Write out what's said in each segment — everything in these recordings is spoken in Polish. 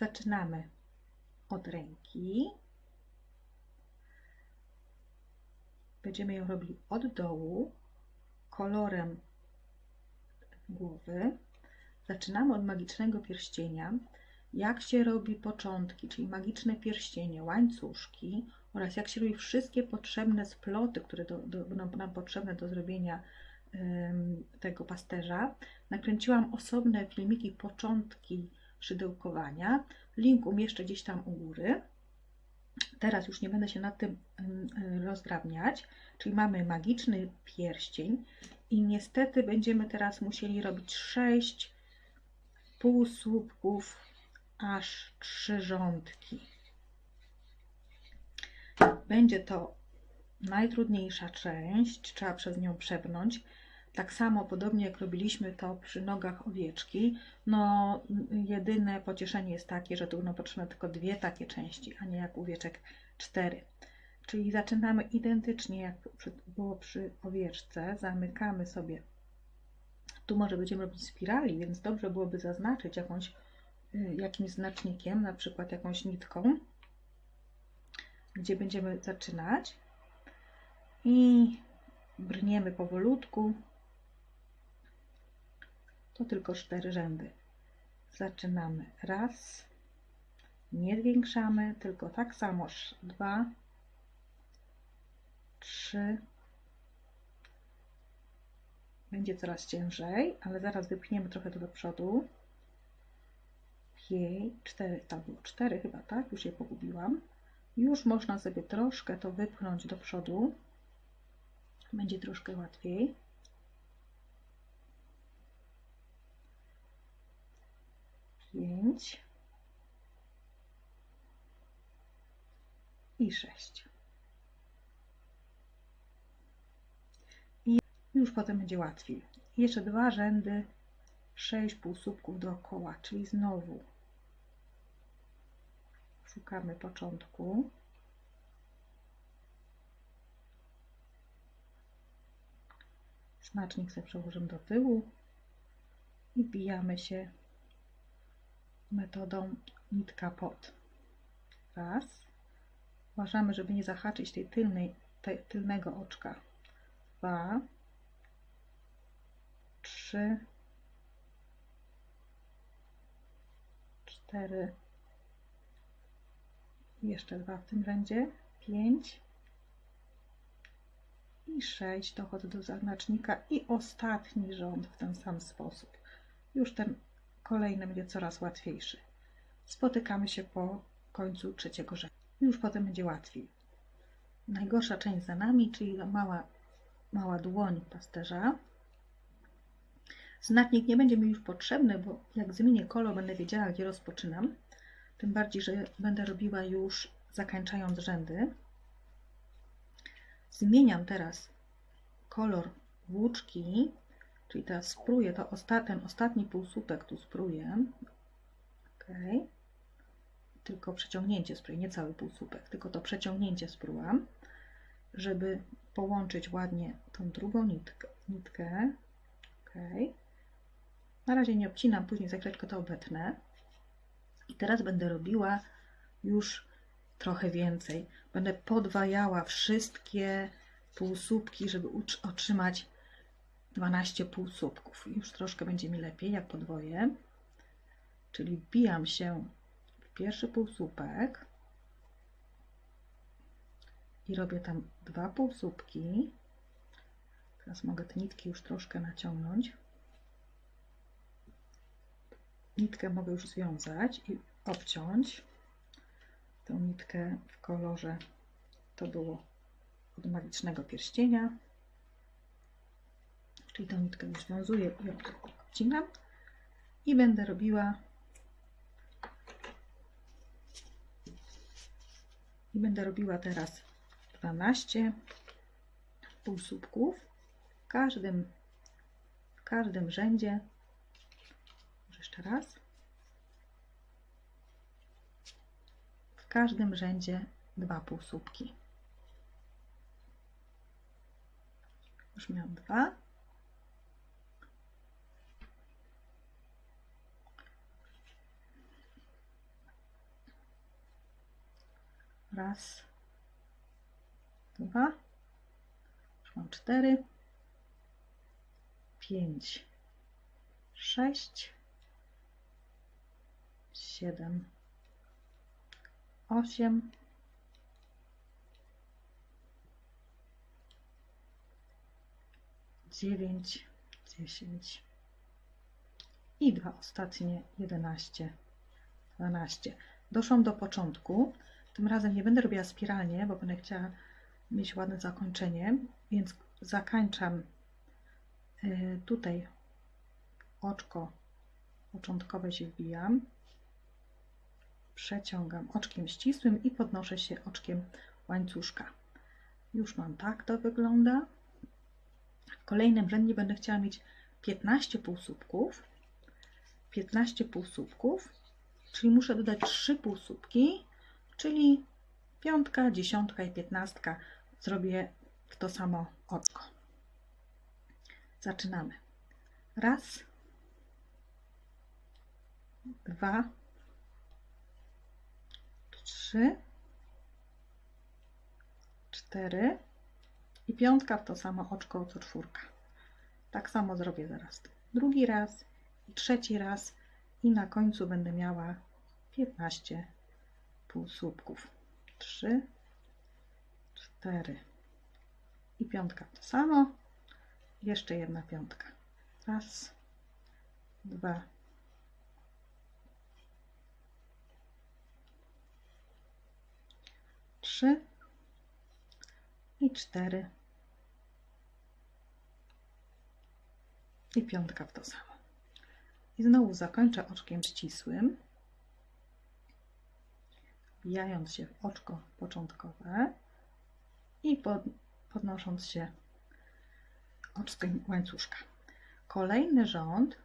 zaczynamy od ręki. Będziemy ją robili od dołu, kolorem głowy. Zaczynamy od magicznego pierścienia. Jak się robi początki, czyli magiczne pierścienie, łańcuszki oraz jak się robi wszystkie potrzebne sploty, które do, do, będą nam potrzebne do zrobienia tego pasterza. Nakręciłam osobne filmiki, początki szydełkowania. Link umieszczę gdzieś tam u góry. Teraz już nie będę się nad tym rozdrabniać, czyli mamy magiczny pierścień i niestety będziemy teraz musieli robić 6 półsłupków, aż 3 rządki. Będzie to najtrudniejsza część, trzeba przez nią przepnąć. Tak samo, podobnie jak robiliśmy to przy nogach owieczki, no jedyne pocieszenie jest takie, że tu będą potrzebne tylko dwie takie części, a nie jak owieczek cztery. Czyli zaczynamy identycznie jak było przy owieczce, zamykamy sobie. Tu może będziemy robić spirali, więc dobrze byłoby zaznaczyć jakąś, y, jakimś znacznikiem, na przykład jakąś nitką, gdzie będziemy zaczynać i brniemy powolutku to tylko cztery rzędy. Zaczynamy raz, nie zwiększamy, tylko tak samo dwa, trzy, będzie coraz ciężej, ale zaraz wypchniemy trochę do przodu. Pięć, cztery, to było cztery chyba, tak? Już je pogubiłam. Już można sobie troszkę to wypchnąć do przodu. Będzie troszkę łatwiej. Pięć i sześć. I już potem będzie łatwiej. Jeszcze dwa rzędy, sześć półsłupków dookoła, czyli znowu szukamy początku. Znacznik sobie przełożymy do tyłu i bijamy się metodą nitka pod. Raz. Uważamy, żeby nie zahaczyć tej tylnej, tej, tylnego oczka. Dwa. Trzy. Cztery. Jeszcze dwa w tym rzędzie. Pięć. I sześć. Dochodzę do zaznacznika i ostatni rząd w ten sam sposób. Już ten kolejny będzie coraz łatwiejszy. Spotykamy się po końcu trzeciego rzędu. Już potem będzie łatwiej. Najgorsza część za nami, czyli mała, mała dłoń pasterza. Znatnik nie będzie mi już potrzebny, bo jak zmienię kolor, będę wiedziała, gdzie rozpoczynam. Tym bardziej, że będę robiła już zakańczając rzędy. Zmieniam teraz kolor włóczki Czyli teraz spróję to osta ten ostatni półsłupek tu spróję. Ok. Tylko przeciągnięcie spróję, nie cały półsłupek, tylko to przeciągnięcie sprółam, żeby połączyć ładnie tą drugą nitkę. nitkę. Ok. Na razie nie obcinam, później za chwileczkę to obetnę. I teraz będę robiła już trochę więcej. Będę podwajała wszystkie półsłupki, żeby otrzymać 12 półsłupków. Już troszkę będzie mi lepiej, jak podwoję. Czyli wbijam się w pierwszy półsłupek i robię tam dwa półsłupki. Teraz mogę te nitki już troszkę naciągnąć. Nitkę mogę już związać i obciąć. Tę nitkę w kolorze to było od magicznego pierścienia czyli tą nitkę już związuję i odcinam i będę robiła i będę robiła teraz 12 półsłupków w każdym w każdym rzędzie. Jeszcze raz. W każdym rzędzie dwa półsłupki już miałam dwa Raz, dwa, mam cztery, pięć, sześć, siedem, osiem, dziewięć, dziesięć. I dwa ostatnie, jedenaście, dwanaście. Doszłam do początku. Tym razem nie będę robiła spiralnie, bo będę chciała mieć ładne zakończenie, więc zakańczam y, tutaj oczko początkowe się wbijam, przeciągam oczkiem ścisłym i podnoszę się oczkiem łańcuszka. Już mam tak to wygląda. W kolejnym rzędzie będę chciała mieć 15 półsłupków. 15 półsłupków, czyli muszę dodać 3 półsłupki, czyli piątka, dziesiątka i piętnastka zrobię w to samo oczko. Zaczynamy. Raz, dwa, trzy, cztery i piątka w to samo oczko co czwórka. Tak samo zrobię zaraz drugi raz trzeci raz i na końcu będę miała 15 półsłupków. 3, 4 i piątka to samo. Jeszcze jedna piątka. Raz, dwa, trzy i cztery i piątka w to samo. I znowu zakończę oczkiem ścisłym, wbijając się w oczko początkowe i pod, podnosząc się oczkiem łańcuszka. Kolejny rząd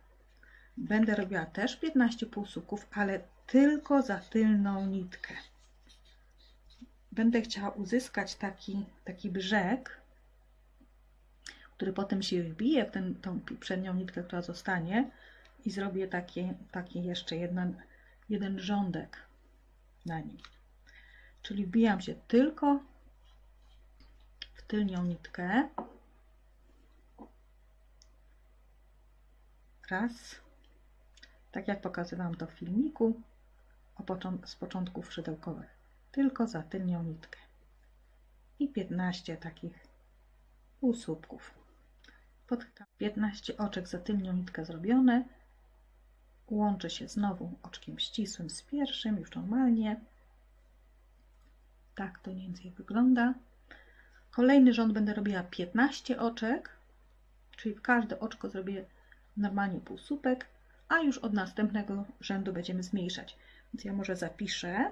będę robiła też 15 półsuków, ale tylko za tylną nitkę. Będę chciała uzyskać taki, taki brzeg, który potem się wbije w ten, tą przednią nitkę, która zostanie i zrobię taki, taki jeszcze jeden, jeden rządek na nim. Czyli wbijam się tylko w tylnią nitkę. Raz. Tak jak pokazywałam to w filmiku z początków szydełkowych. Tylko za tylnią nitkę. I 15 takich półsłupków. Pod 15 oczek za tylnią nitkę zrobione. Łączę się znowu oczkiem ścisłym z pierwszym, już normalnie. Tak to mniej więcej wygląda. Kolejny rząd będę robiła 15 oczek, czyli w każde oczko zrobię normalnie półsłupek, a już od następnego rzędu będziemy zmniejszać. Więc ja może zapiszę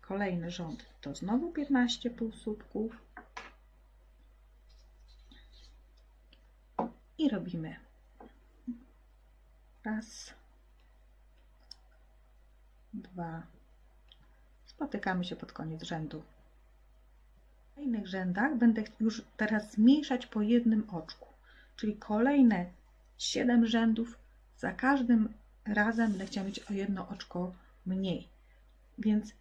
kolejny rząd, to znowu 15 półsłupków. I robimy raz, dwa, spotykamy się pod koniec rzędu. W kolejnych rzędach będę już teraz zmniejszać po jednym oczku, czyli kolejne 7 rzędów. Za każdym razem będę chciała mieć o jedno oczko mniej. Więc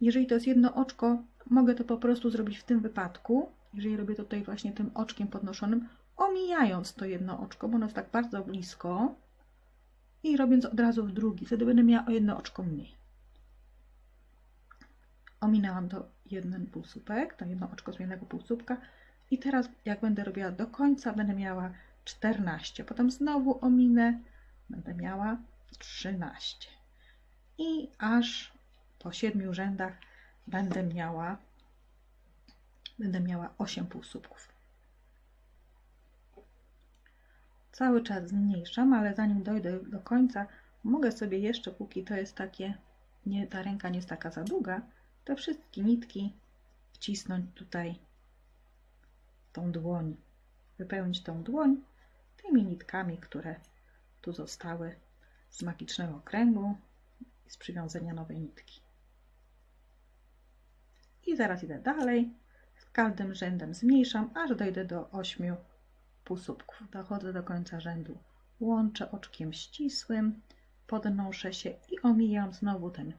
jeżeli to jest jedno oczko, mogę to po prostu zrobić w tym wypadku, jeżeli robię to tutaj właśnie tym oczkiem podnoszonym, omijając to jedno oczko, bo ono jest tak bardzo blisko i robiąc od razu w drugi, wtedy będę miała o jedno oczko mniej. Ominęłam to jeden półsłupek, to jedno oczko zmiennego półsłupka i teraz jak będę robiła do końca, będę miała 14. Potem znowu ominę, będę miała 13. I aż po 7 rzędach będę miała będę miała 8 półsłupków. Cały czas zmniejszam, ale zanim dojdę do końca, mogę sobie jeszcze, póki to jest takie, nie, ta ręka nie jest taka za długa, te wszystkie nitki wcisnąć tutaj tą dłoń, wypełnić tą dłoń tymi nitkami, które tu zostały z magicznego kręgu i z przywiązania nowej nitki. I zaraz idę dalej. Z każdym rzędem zmniejszam, aż dojdę do 8 półsłupków. Dochodzę do końca rzędu. Łączę oczkiem ścisłym, podnoszę się i omijam znowu ten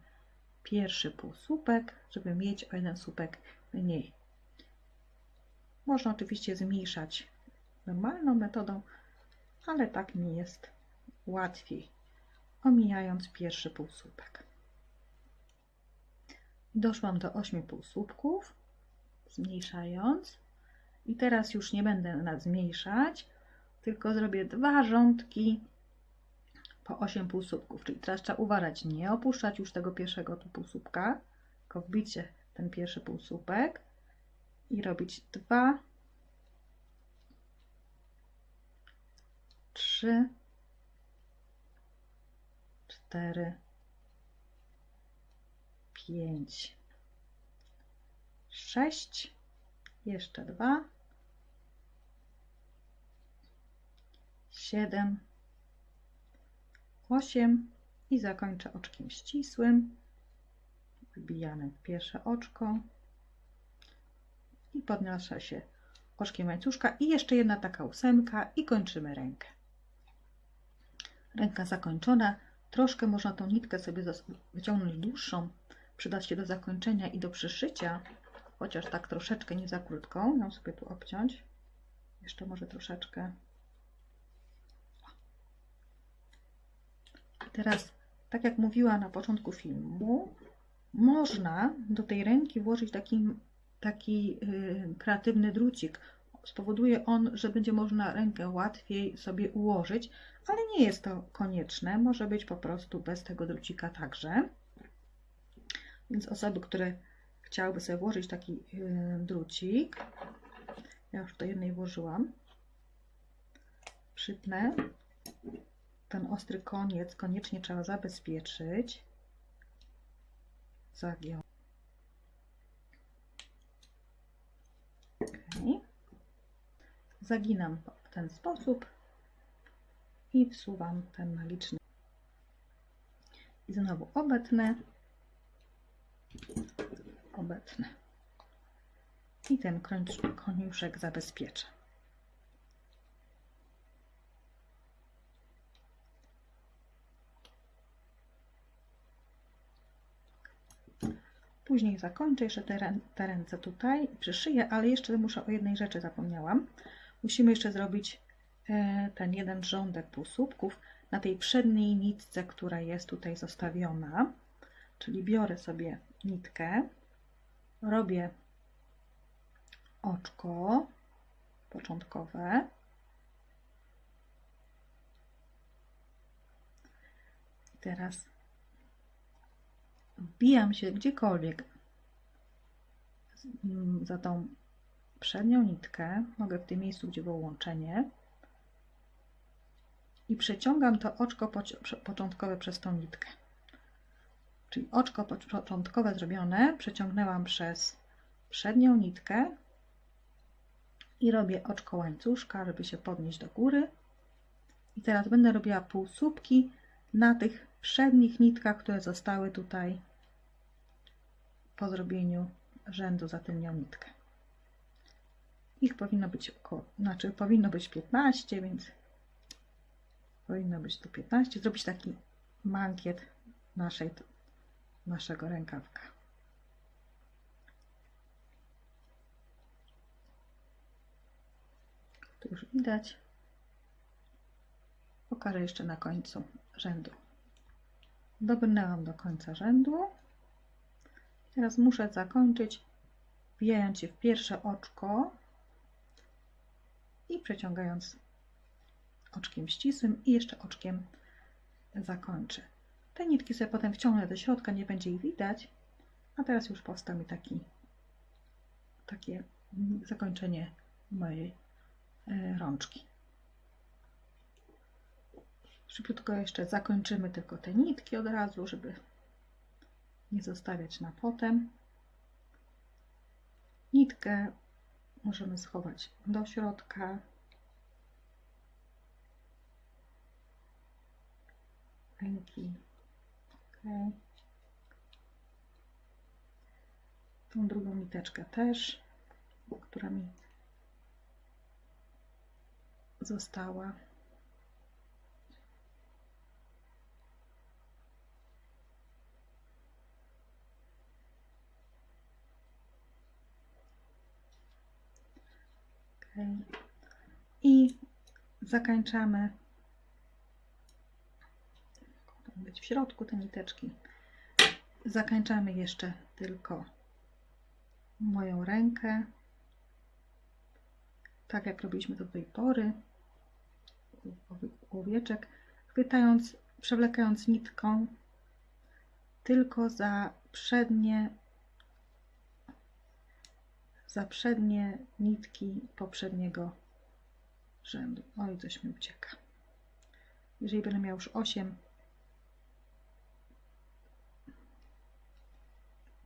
pierwszy półsłupek, żeby mieć o jeden słupek mniej. Można oczywiście zmniejszać normalną metodą, ale tak mi jest łatwiej, omijając pierwszy półsłupek. Doszłam do 8 półsłupków, zmniejszając. I teraz już nie będę zmniejszać, tylko zrobię dwa rządki po 8 półsłupków. Czyli teraz trzeba uważać, nie opuszczać już tego pierwszego tu półsłupka, tylko wbić ten pierwszy półsłupek i robić dwa, trzy, cztery, pięć, sześć, jeszcze dwa, siedem, osiem i zakończę oczkiem ścisłym. Wbijamy w pierwsze oczko i podnoszę się oczkiem łańcuszka i jeszcze jedna taka ósemka i kończymy rękę. Ręka zakończona. Troszkę można tą nitkę sobie wyciągnąć dłuższą, przydać się do zakończenia i do przyszycia, chociaż tak troszeczkę nie za krótką. Ją sobie tu obciąć. Jeszcze może troszeczkę. Teraz, tak jak mówiła na początku filmu, można do tej ręki włożyć taki, taki yy, kreatywny drucik. Spowoduje on, że będzie można rękę łatwiej sobie ułożyć, ale nie jest to konieczne. Może być po prostu bez tego drucika także. Więc osoby, które chciałyby sobie włożyć taki yy, drucik, ja już do jednej włożyłam, przytnę. Ten ostry koniec koniecznie trzeba zabezpieczyć. Zagiął. Okay. Zaginam w ten sposób i wsuwam ten magiczny. I znowu obetnę, obetnę. I ten koniuszek zabezpieczę. Później zakończę jeszcze te, te ręce tutaj i przyszyję, ale jeszcze muszę o jednej rzeczy zapomniałam. Musimy jeszcze zrobić e, ten jeden rządek półsłupków na tej przedniej nitce, która jest tutaj zostawiona. Czyli biorę sobie nitkę, robię oczko początkowe. Teraz wbijam się gdziekolwiek za tą przednią nitkę, mogę w tym miejscu, gdzie było łączenie i przeciągam to oczko początkowe przez tą nitkę. Czyli oczko początkowe zrobione przeciągnęłam przez przednią nitkę i robię oczko łańcuszka, żeby się podnieść do góry. I teraz będę robiła półsłupki na tych przednich nitkach, które zostały tutaj po zrobieniu rzędu za tylnią nitkę. Ich powinno być około, znaczy powinno być 15, więc powinno być tu 15. Zrobić taki mankiet naszej, naszego rękawka. Tu już widać. Pokażę jeszcze na końcu rzędu. Dobrnęłam do końca rzędu. Teraz muszę zakończyć wbijając się w pierwsze oczko i przeciągając oczkiem ścisłym i jeszcze oczkiem zakończę. Te nitki sobie potem wciągnę do środka, nie będzie ich widać, a teraz już powstał mi taki, takie zakończenie mojej e, rączki. Szybciutko jeszcze zakończymy tylko te nitki od razu, żeby nie zostawiać na potem. Nitkę możemy schować do środka. Ręki. Okay. Tą drugą niteczkę też, która mi została. Zakańczamy. Mogą być w środku te niteczki. Zakańczamy jeszcze tylko moją rękę. Tak jak robiliśmy do tej pory. Owieczek, chwytając, przewlekając nitką tylko za przednie za przednie nitki poprzedniego rzędu. Oj, coś mi ucieka. Jeżeli będę miał już 8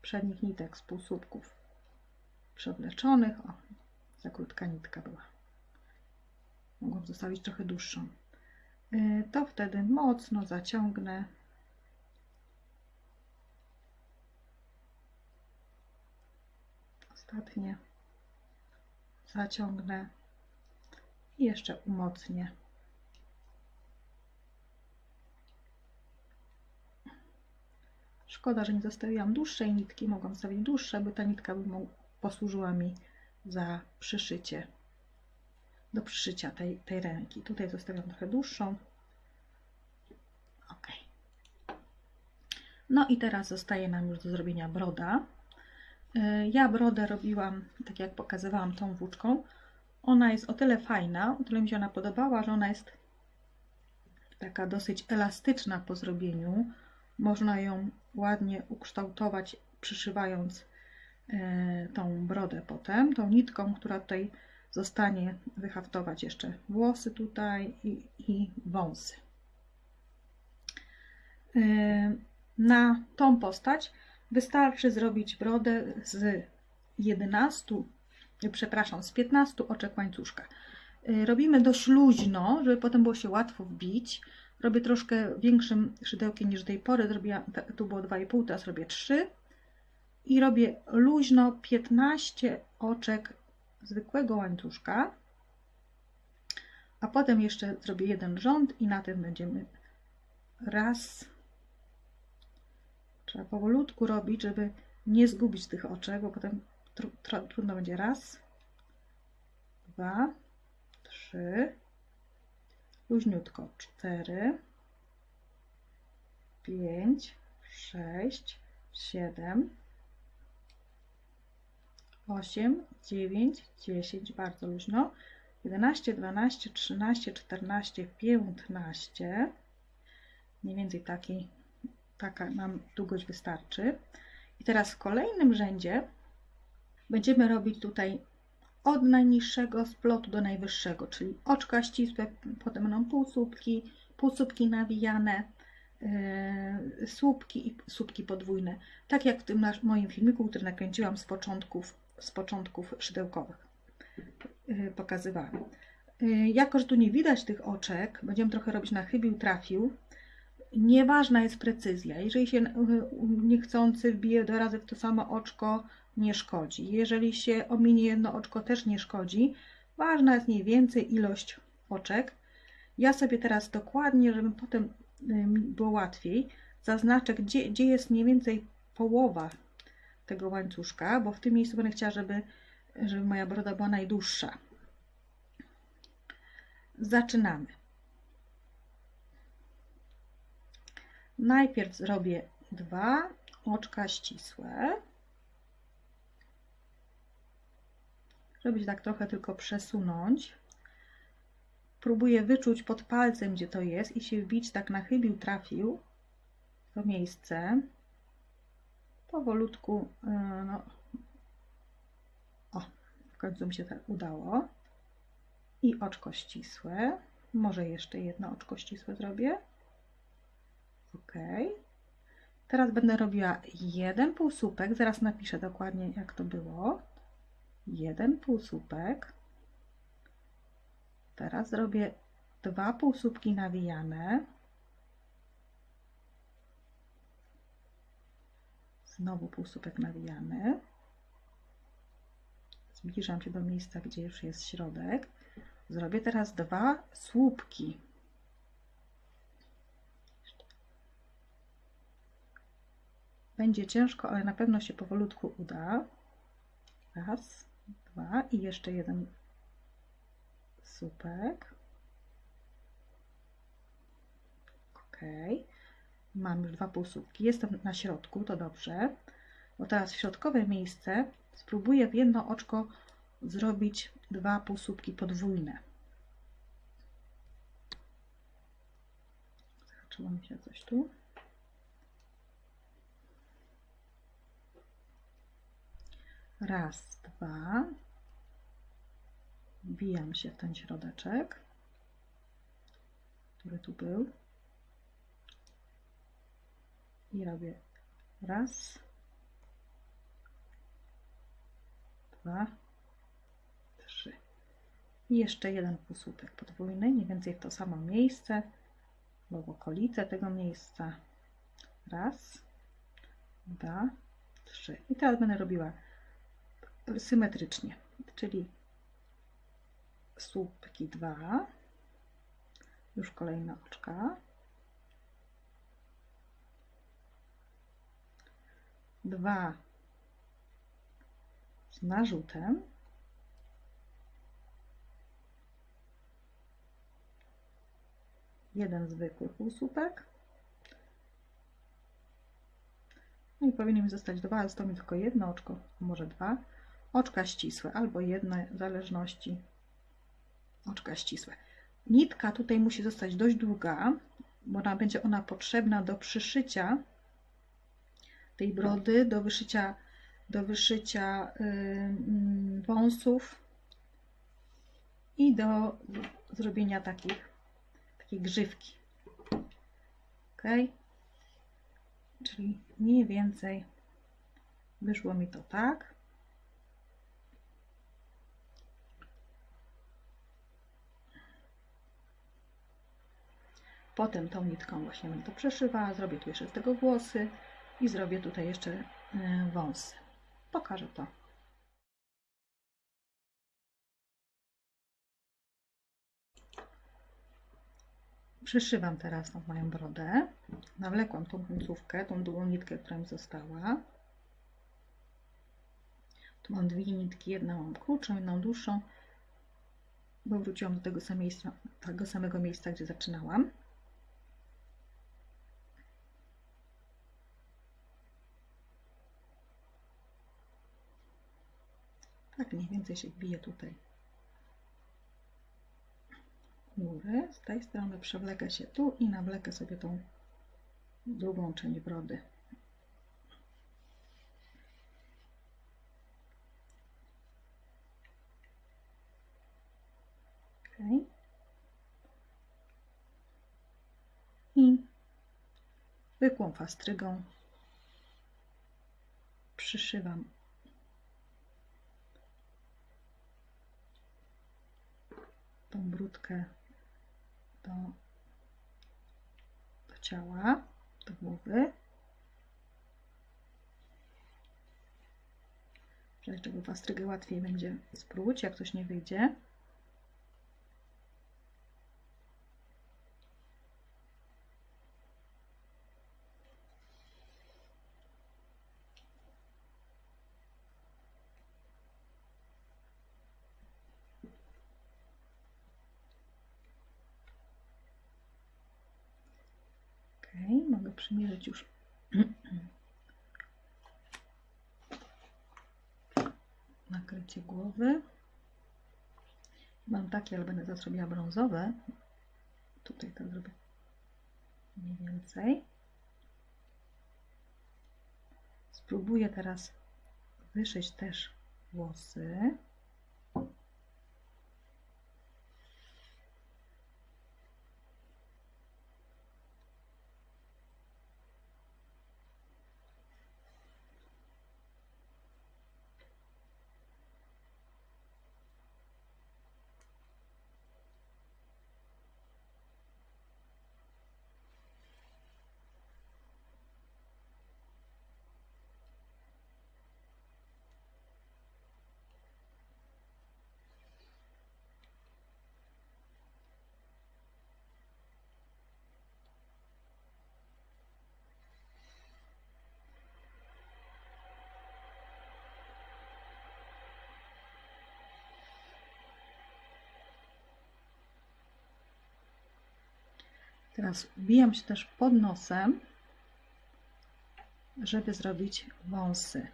przednich nitek z półsłupków przewleczonych, o, za krótka nitka była. Mogłam zostawić trochę dłuższą. Y, to wtedy mocno zaciągnę ostatnie zaciągnę i jeszcze umocnię. Szkoda, że nie zostawiłam dłuższej nitki, mogłam stawić dłuższe, by ta nitka by posłużyła mi za przyszycie, do przyszycia tej, tej ręki. Tutaj zostawiam trochę dłuższą. Ok. No i teraz zostaje nam już do zrobienia broda. Y, ja brodę robiłam, tak jak pokazywałam tą włóczką. Ona jest o tyle fajna, o tyle mi się ona podobała, że ona jest taka dosyć elastyczna po zrobieniu. Można ją ładnie ukształtować, przyszywając y, tą brodę potem, tą nitką, która tutaj zostanie wyhaftować jeszcze włosy tutaj i, i wąsy. Y, na tą postać Wystarczy zrobić brodę z 11, przepraszam, z 15 oczek łańcuszka. Y, robimy dość luźno, żeby potem było się łatwo wbić. Robię troszkę większym szydełkiem niż do tej pory. Zrobiłam, tu było 2,5, teraz robię 3. I robię luźno 15 oczek zwykłego łańcuszka. A potem jeszcze zrobię jeden rząd i na tym będziemy raz, Trzeba powolutku robić, żeby nie zgubić tych oczek, bo potem tr tr trudno będzie. Raz, dwa, trzy, luźniutko, cztery, pięć, sześć, siedem, osiem, dziewięć, dziesięć, bardzo luźno, 11, 12, 13, 14, 15. Mniej więcej taki taka nam długość wystarczy. I teraz w kolejnym rzędzie będziemy robić tutaj od najniższego splotu do najwyższego, czyli oczka ścisłe, potem będą półsłupki, półsłupki nawijane, yy, słupki i słupki podwójne. Tak jak w tym moim filmiku, który nakręciłam z początków, z początków szydełkowych. Yy, pokazywałam. Yy, jako, że tu nie widać tych oczek, będziemy trochę robić na chybił, trafił, Nieważna jest precyzja. Jeżeli się niechcący wbije do razy w to samo oczko, nie szkodzi. Jeżeli się ominie jedno oczko, też nie szkodzi. Ważna jest mniej więcej ilość oczek. Ja sobie teraz dokładnie, żeby potem było łatwiej, zaznaczę, gdzie, gdzie jest mniej więcej połowa tego łańcuszka, bo w tym miejscu będę chciała, żeby, żeby moja broda była najdłuższa. Zaczynamy. Najpierw zrobię dwa oczka ścisłe. Żeby tak trochę tylko przesunąć. Próbuję wyczuć pod palcem, gdzie to jest i się wbić tak na chybił, trafił to miejsce. Powolutku, e, no, o, w końcu mi się tak udało. I oczko ścisłe. Może jeszcze jedno oczko ścisłe zrobię. OK. Teraz będę robiła jeden półsłupek, zaraz napiszę dokładnie jak to było. Jeden półsłupek. Teraz zrobię dwa półsłupki nawijane. Znowu półsłupek nawijany. Zbliżam się do miejsca, gdzie już jest środek. Zrobię teraz dwa słupki Będzie ciężko, ale na pewno się powolutku uda. Raz, dwa i jeszcze jeden słupek. Ok. Mam już dwa półsłupki. Jestem na środku, to dobrze. Bo teraz w środkowe miejsce spróbuję w jedno oczko zrobić dwa półsłupki podwójne. Zahaczyło mi się coś tu. Raz, dwa. Wbijam się w ten środeczek, który tu był. I robię raz, dwa, trzy. I jeszcze jeden półsłupek podwójny, mniej więcej w to samo miejsce, bo w okolice tego miejsca. Raz, dwa, trzy. I teraz będę robiła symetrycznie, czyli słupki dwa, już kolejne oczka, dwa z narzutem, jeden zwykły półsłupek, no i powinien mi zostać dwa, ale zostało mi tylko jedno oczko, może dwa, oczka ścisłe albo jedno, w zależności oczka ścisłe. Nitka tutaj musi zostać dość długa, bo ona, będzie ona potrzebna do przyszycia tej brody, do wyszycia, do wyszycia yy, wąsów i do zrobienia takich, takiej grzywki. Ok? Czyli mniej więcej wyszło mi to tak. Potem tą nitką właśnie będę to przeszywała, zrobię tu jeszcze z tego włosy i zrobię tutaj jeszcze e, wąsy. Pokażę to. Przyszywam teraz tą moją brodę. Nawlekłam tą końcówkę, tą długą nitkę, która mi została. Tu mam dwie nitki, jedną mam krótszą, jedną dłuższą, bo wróciłam do tego samego miejsca gdzie zaczynałam. Tak mniej więcej się bije tutaj góry. Z tej strony przewlekę się tu i nawlekę sobie tą drugą część brody. Okay. I zwykłą fastrygą przyszywam tą brudkę do, do ciała, do głowy. Żeby czego fastrygę łatwiej będzie spróć, jak coś nie wyjdzie. Ok, mogę przymierzyć już nakrycie głowy. Mam takie, ale będę teraz robiła brązowe. Tutaj to zrobię mniej więcej. Spróbuję teraz wyszyć też włosy. Teraz wbijam się też pod nosem, żeby zrobić wąsy.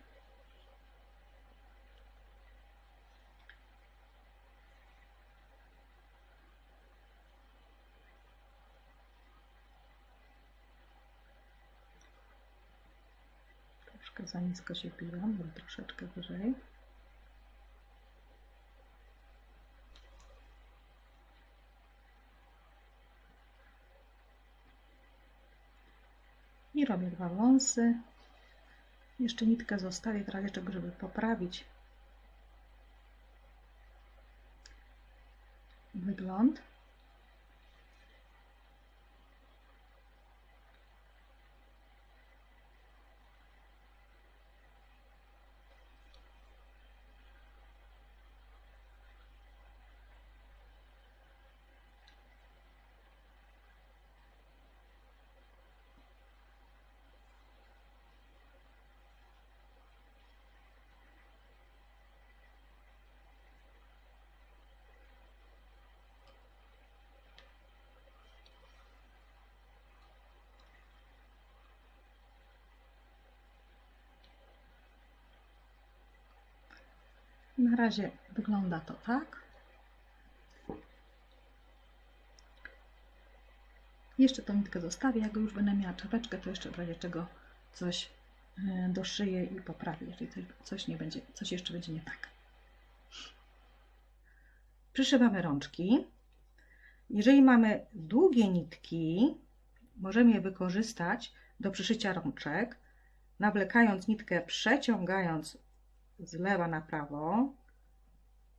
Troszkę za nisko się biłam, bo troszeczkę wyżej. I robię dwa wąsy. Jeszcze nitkę zostawię w razie żeby poprawić wygląd. Na razie wygląda to tak. Jeszcze tą nitkę zostawię. Jak już będę miała czapeczkę, to jeszcze w razie czego coś e, doszyję i poprawię, jeżeli coś, nie będzie, coś jeszcze będzie nie tak. Przyszywamy rączki. Jeżeli mamy długie nitki, możemy je wykorzystać do przyszycia rączek, nawlekając nitkę, przeciągając z lewa na prawo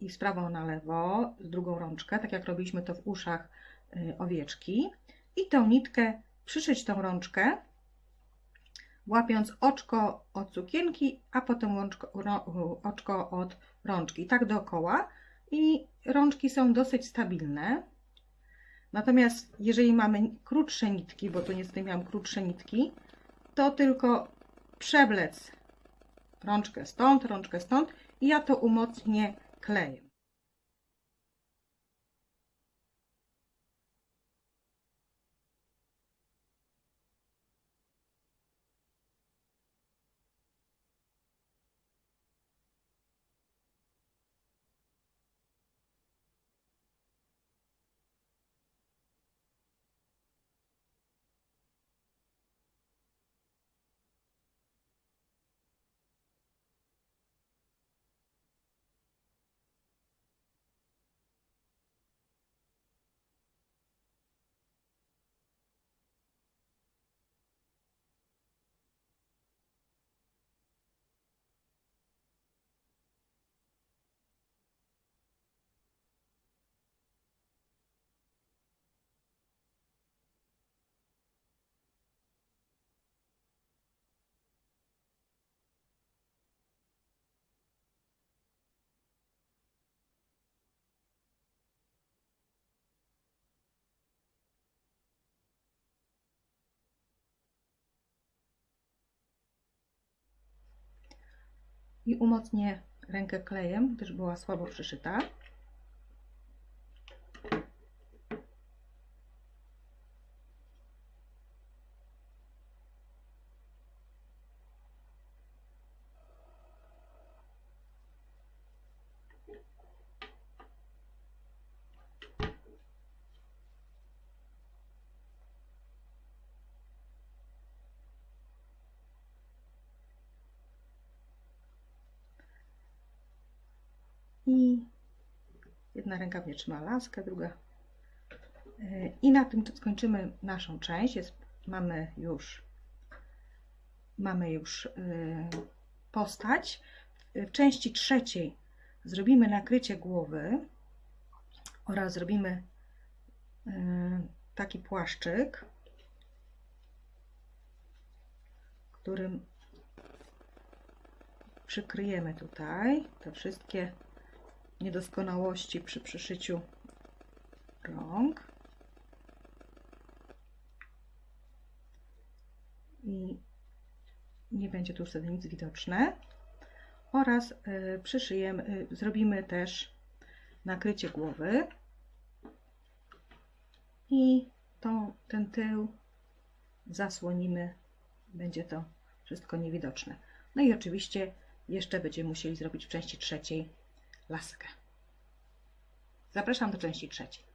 i z prawą na lewo, z drugą rączkę, tak jak robiliśmy to w uszach y, owieczki. I tą nitkę przyszyć tą rączkę, łapiąc oczko od sukienki, a potem łączko, oczko od rączki. Tak dookoła. I rączki są dosyć stabilne. Natomiast jeżeli mamy krótsze nitki, bo tu niestety miałam krótsze nitki, to tylko przewlec rączkę stąd, rączkę stąd i ja to umocnię klejem. I umocnię rękę klejem, gdyż była słabo przyszyta. I jedna ręka mnie trzyma laskę, druga. E, I na tym skończymy naszą część. Jest, mamy już mamy już e, postać. W części trzeciej zrobimy nakrycie głowy oraz zrobimy e, taki płaszczyk, którym przykryjemy tutaj te wszystkie niedoskonałości przy przyszyciu rąk. I nie będzie tu już wtedy nic widoczne. Oraz y, przyszyjemy, y, zrobimy też nakrycie głowy. I tą, ten tył zasłonimy, będzie to wszystko niewidoczne. No i oczywiście jeszcze będziemy musieli zrobić w części trzeciej laskę. Zapraszam do części trzeciej.